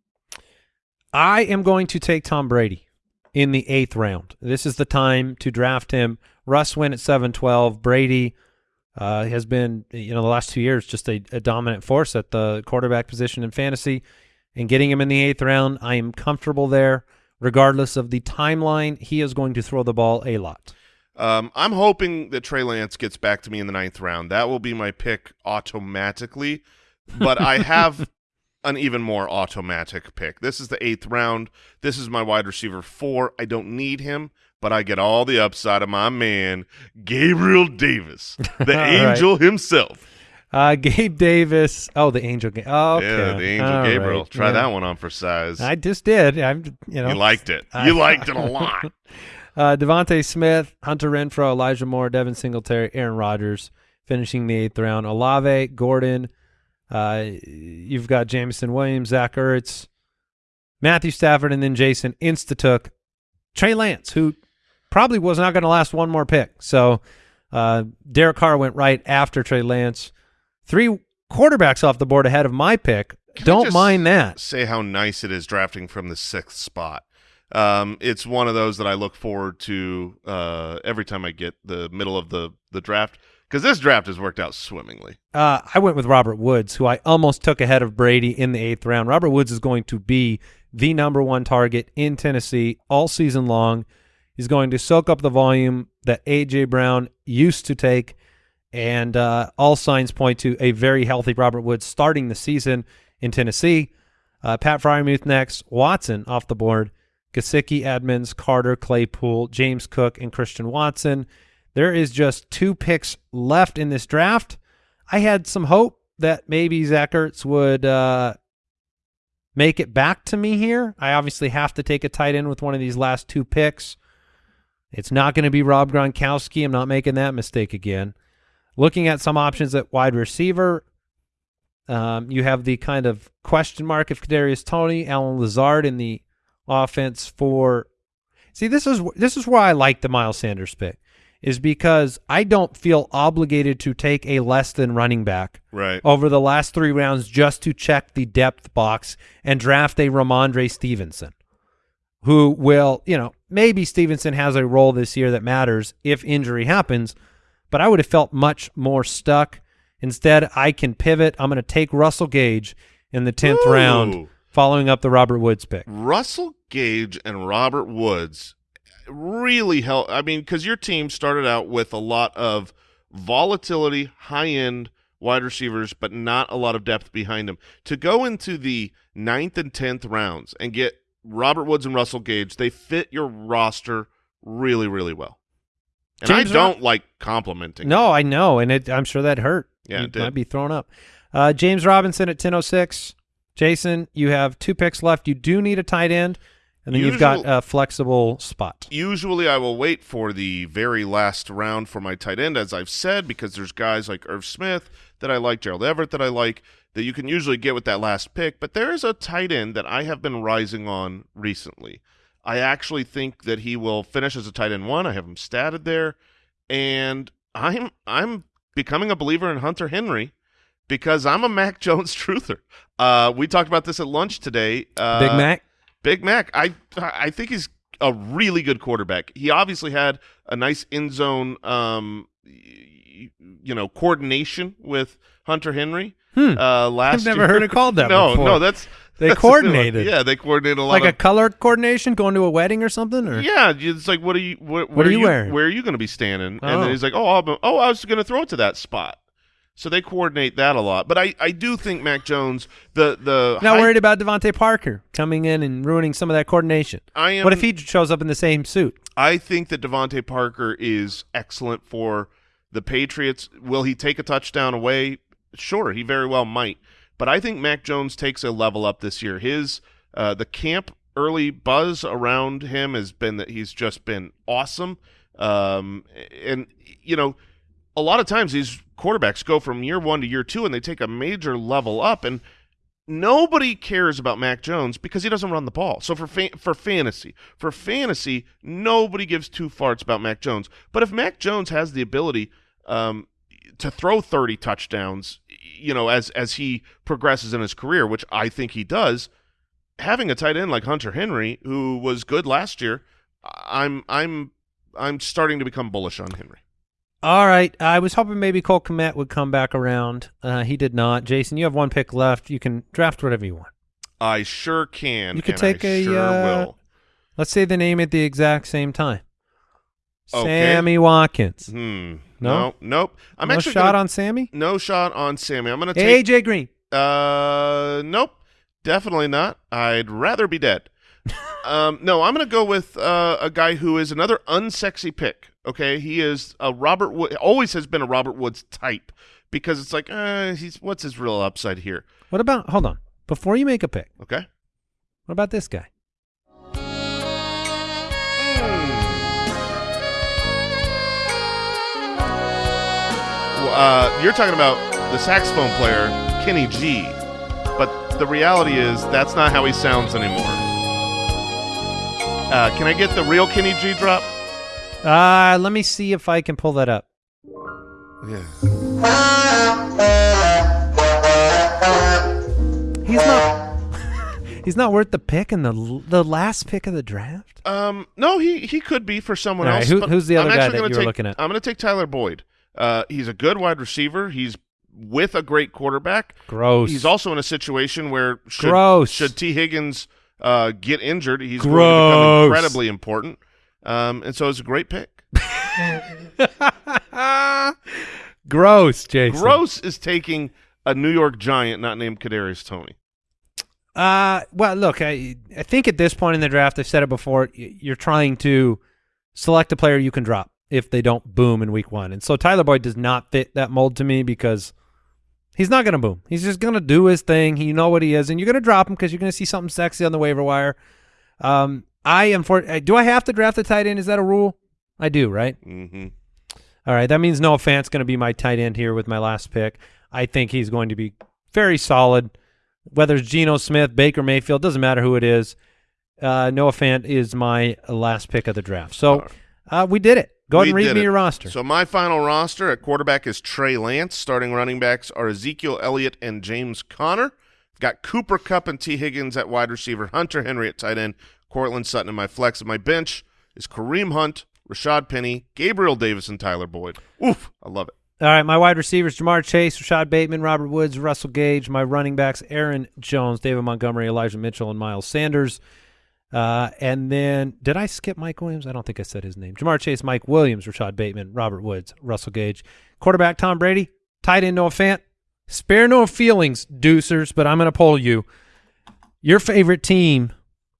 I am going to take Tom Brady in the eighth round. This is the time to draft him. Russ went at seven twelve. Brady uh, has been, you know, the last two years just a, a dominant force at the quarterback position in fantasy. And getting him in the eighth round, I am comfortable there. Regardless of the timeline, he is going to throw the ball a lot. Um, I'm hoping that Trey Lance gets back to me in the ninth round. That will be my pick automatically, but I have an even more automatic pick. This is the eighth round. This is my wide receiver four. I don't need him, but I get all the upside of my man, Gabriel Davis, the All right. angel himself. Uh, Gabe Davis. Oh, the Angel. Ga- oh, okay. Yeah, the angel All Gabriel. right. Try Yeah. that one on for size. I just did. I'm, you know, you liked it. I- You liked it a lot. Uh, DeVonta Smith, Hunter Renfrow, Elijah Moore, Devin Singletary, Aaron Rodgers, finishing the eighth round. Olave, Gordon. Uh, you've got Jameson Williams, Zach Ertz, Matthew Stafford, and then Jason insta took Trey Lance, who probably was not going to last one more pick. So uh, Derek Carr went right after Trey Lance. Three quarterbacks off the board ahead of my pick. Can Don't mind that. Say how nice it is drafting from the sixth spot. Um, it's one of those that I look forward to uh, every time I get the middle of the the draft because this draft has worked out swimmingly. Uh, I went with Robert Woods, who I almost took ahead of Brady in the eighth round. Robert Woods is going to be the number one target in Tennessee all season long. He's going to soak up the volume that A.J. Brown used to take, and uh, all signs point to a very healthy Robert Woods starting the season in Tennessee. Uh, Pat Freiermuth next, Watson off the board, Gesicki, Edmonds, Carter, Claypool, James Cook, and Christian Watson. There is just two picks left in this draft. I had some hope that maybe Zach Ertz would uh, make it back to me here. I obviously have to take a tight end with one of these last two picks. It's not going to be Rob Gronkowski. I'm not making that mistake again. Looking at some options at wide receiver, um, you have the kind of question mark of Kadarius Toney, Allen Lazard in the offense for. See, this is this is why I like the Miles Sanders pick, is because I don't feel obligated to take a less than running back Right. over the last three rounds just to check the depth box and draft a Rhamondre Stevenson, who will, you know, maybe Stevenson has a role this year that matters if injury happens, but I would have felt much more stuck. Instead, I can pivot. I'm going to take Russell Gage in the 10th Ooh. round, following up the Robert Woods pick. Russell Gage and Robert Woods really help. I mean, because your team started out with a lot of volatility, high end wide receivers, but not a lot of depth behind them. To go into the ninth and tenth rounds and get Robert Woods and Russell Gage, they fit your roster really, really well. And James I don't like complimenting. No, I know, and it, I'm sure that hurt. Yeah, you it did. might be thrown up. Uh, James Robinson at 10:06. Jason, you have two picks left. You do need a tight end, and then you've got a flexible spot. Usually, I will wait for the very last round for my tight end, as I've said, because there's guys like Irv Smith that I like, Gerald Everett that I like, that you can usually get with that last pick. But there is a tight end that I have been rising on recently. I actually think that he will finish as a tight end one. I have him statted there, and I'm I'm becoming a believer in Hunter Henry because I'm a Mac Jones truther. Uh, we talked about this at lunch today. Uh, Big Mac. Big Mac, I I think he's a really good quarterback. He obviously had a nice in zone, um, you know, coordination with Hunter Henry. Hmm. Uh, last I've never year. heard it called that No, before. no, that's They that's coordinated. Yeah, they coordinated a lot like a color coordination, going to a wedding or something, or yeah, it's like, what are you? What, What are you wearing? Where are you going to be standing? And Oh. then he's like, oh, I'll, oh, I was going to throw it to that spot. So they coordinate that a lot. But I, I do think Mac Jones, the the not worried about DeVante Parker coming in and ruining some of that coordination. I am. What if he shows up in the same suit? I think that DeVante Parker is excellent for The Patriots, will he take a touchdown away? Sure, he very well might. But I think Mac Jones takes a level up this year. His uh, the camp early buzz around him has been that he's just been awesome. Um, and you know, a lot of times these quarterbacks go from year one to year two, and they take a major level up. And nobody cares about Mac Jones because he doesn't run the ball. So for fa- for fantasy, for fantasy, nobody gives two farts about Mac Jones. But if Mac Jones has the ability um, to throw 30 touchdowns, you know, as as he progresses in his career, which I think he does, having a tight end like Hunter Henry, who was good last year, I'm I'm I'm starting to become bullish on Henry. All right. I was hoping maybe Cole Kmet would come back around. Uh, he did not. Jason, you have one pick left. You can draft whatever you want. I sure can. You could take I a, sure uh, will. Let's say the name at the exact same time. Okay. Sammy Watkins. Hmm. No? No. Nope. I'm no actually shot gonna, on Sammy? no shot on Sammy. I'm going to take AJ Green. Uh, nope, definitely not. I'd rather be dead. um, no, I'm going to go with uh, a guy who is another unsexy pick. Okay, he is a Robert Wood. Always has been a Robert Woods type because it's like, uh, he's what's his real upside here? What about, hold on. Before you make a pick, Okay. what about this guy? Uh, you're talking about the saxophone player Kenny G, but the reality is that's not how he sounds anymore. Uh, can I get the real Kenny G drop? Uh, let me see if I can pull that up. Yeah. He's not. he's not worth the pick in the the last pick of the draft. Um, no, he he could be for someone All right, else. who- who's the other I'm guy that you were take- looking at? I'm going to take Tyler Boyd. Uh, he's a good wide receiver. He's with a great quarterback. Gross. He's also in a situation where should, Gross. should T Higgins uh, get injured, he's going to Gross. become incredibly important. Um, and so it's a great pick. gross, Jason. Gross is taking a New York Giant not named Kadarius Toney. Uh, well, look, I I think at this point in the draft, I've said it before. You're trying to select a player you can drop if they don't boom in week one, and so Tyler Boyd does not fit that mold to me because he's not going to boom. He's just going to do his thing. You know what he is, and you're going to drop him because you're going to see something sexy on the waiver wire. Um, I am for. uh, Do I have to draft a tight end? Is that a rule? I do, right? Mm-hmm. All right, that means Noah Fant's going to be my tight end here with my last pick. I think he's going to be very solid. Whether it's Geno Smith, Baker Mayfield, doesn't matter who it is. Uh, Noah Fant is my last pick of the draft. So uh, we did it. Go ahead and read me it. your roster. So my final roster at quarterback is Trey Lance. Starting running backs are Ezekiel Elliott and James Conner. Got Cooper Kupp and T. Higgins at wide receiver, Hunter Henry at tight end, Courtland Sutton in my flex. And my bench is Kareem Hunt, Rashad Penny, Gabriel Davis, and Tyler Boyd. Oof, I love it. All right, my wide receivers: Ja'Marr Chase, Rashod Bateman, Robert Woods, Russell Gage. My running backs: Aaron Jones, David Montgomery, Elijah Mitchell, and Miles Sanders. Uh, and then, did I skip Mike Williams? I don't think I said his name. Ja'Marr Chase, Mike Williams, Rashod Bateman, Robert Woods, Russell Gage. Quarterback: Tom Brady. Tight end: Noah Fant. Spare no feelings, deucers, but I'm going to poll you. Your favorite team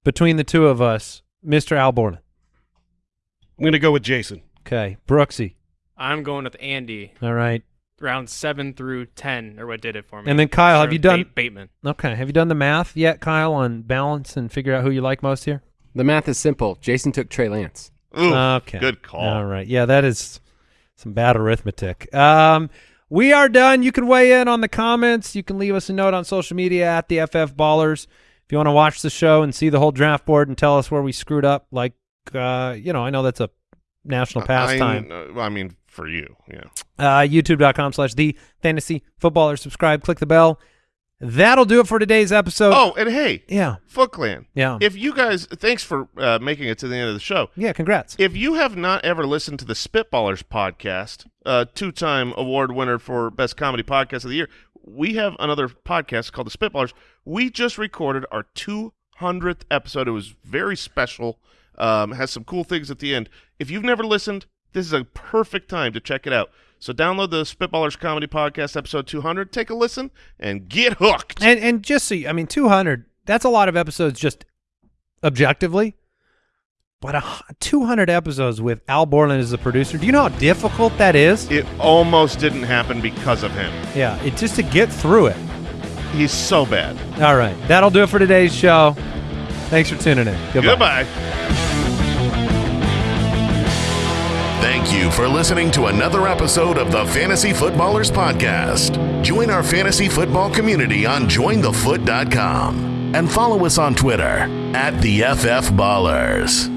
between the two of us, Mr. Al Borland. I'm going to go with Jason. Okay, Brooksy. I'm going with Andy. All right. Round seven through ten, or what did it for me? And then Kyle, have you done- Ba- Bateman? Okay. Have you done the math yet, Kyle, on balance and figure out who you like most here? The math is simple. Jason took Trey Lance. Ooh, okay. good call. All right. Yeah, that is some bad arithmetic. Um, we are done. You can weigh in on the comments. You can leave us a note on social media at the FF Ballers. If you want to watch the show and see the whole draft board and tell us where we screwed up, like, uh, you know, I know that's a national pastime. I, uh, I mean, for you, yeah. uh, youtube.com slash the fantasy footballer. Subscribe, click the bell. That'll do it for today's episode. Oh, and hey, yeah. Foot Clan. Yeah. If you guys, thanks for uh, making it to the end of the show. yeah, congrats. If you have not ever listened to the Spitballers podcast, uh, two-time award winner for best comedy podcast of the year, we have another podcast called the Spitballers. We just recorded our 200th episode. It was very special. Um, has some cool things at the end. If you've never listened, this is a perfect time to check it out. So download the Spitballers comedy podcast episode 200, take a listen, and get hooked. And and just so you, I mean, 200, that's a lot of episodes just objectively. but a, 200 episodes with Al Borland as the producer. Do you know how difficult that is? It almost didn't happen because of him. Yeah, it just to get through it. He's so bad. All right, that'll do it for today's show. Thanks for tuning in. Goodbye. Goodbye. Thank you for listening to another episode of the Fantasy Footballers Podcast. Join our fantasy football community on jointhefoot.com and follow us on Twitter at the FF Ballers.